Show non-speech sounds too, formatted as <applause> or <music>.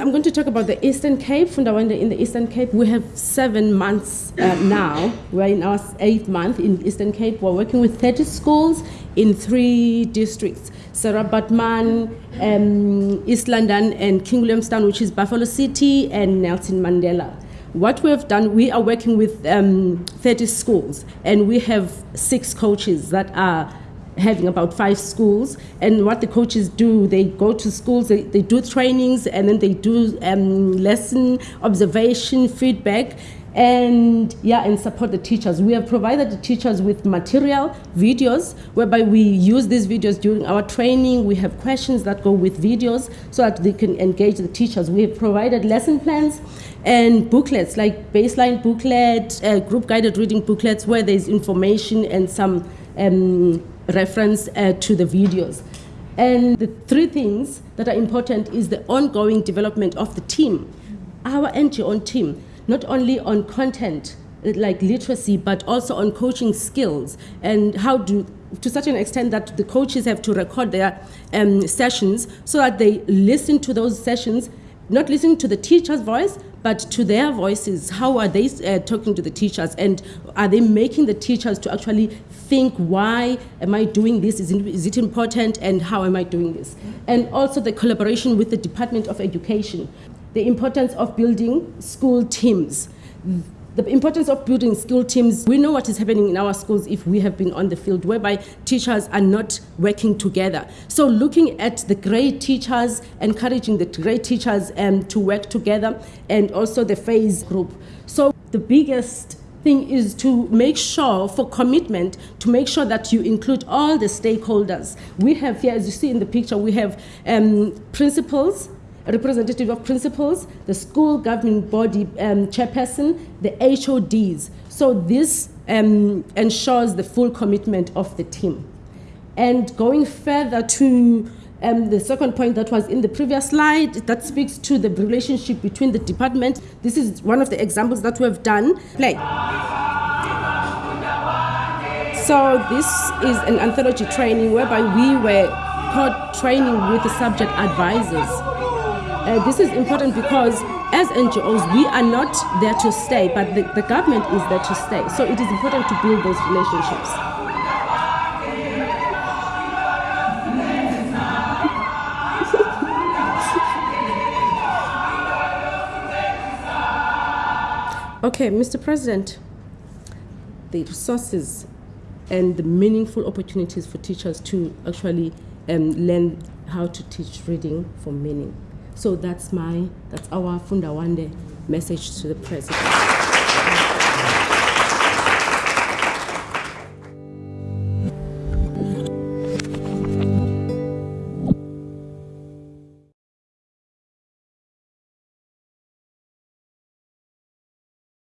I'm going to talk about the Eastern Cape, Funda Wande in the Eastern Cape. We have seven months uh, now. We're in our eighth month in Eastern Cape. We're working with 30 schools in three districts Sarah Baartman, um, East London, and King Williamstown, which is Buffalo City, and Nelson Mandela. What we have done, we are working with um, 30 schools, and we have six coaches that are having about five schools. And what the coaches do, they go to schools, they, they do trainings, and then they do um, lesson observation, feedback, and yeah, and support the teachers. We have provided the teachers with material, videos, whereby we use these videos during our training. We have questions that go with videos so that they can engage the teachers. We have provided lesson plans and booklets like baseline booklet, uh, group guided reading booklets where there's information and some um, reference uh, to the videos. And the three things that are important is the ongoing development of the team, our NGO team, not only on content like literacy, but also on coaching skills and how do to such an extent that the coaches have to record their um, sessions so that they listen to those sessions, not listening to the teacher's voice, but to their voices. How are they uh, talking to the teachers? And are they making the teachers to actually think, why am I doing this? Is it, is it important? And how am I doing this? And also the collaboration with the Department of Education. The importance of building school teams the importance of building school teams, we know what is happening in our schools if we have been on the field, whereby teachers are not working together. So looking at the great teachers, encouraging the great teachers um, to work together, and also the phase group. So the biggest thing is to make sure for commitment to make sure that you include all the stakeholders we have here as you see in the picture we have um, principals representative of principals, the school governing body um, chairperson, the HODs. So this um, ensures the full commitment of the team. And going further to um, the second point that was in the previous slide, that speaks to the relationship between the department. This is one of the examples that we have done. Play. So this is an anthology training whereby we were caught training with the subject advisors. Uh, this is important because as NGOs, we are not there to stay, but the, the government is there to stay. So it is important to build those relationships. <laughs> okay, Mr. President, the resources and the meaningful opportunities for teachers to actually um, learn how to teach reading for meaning. So that's my, that's our Funda Wande message to the president.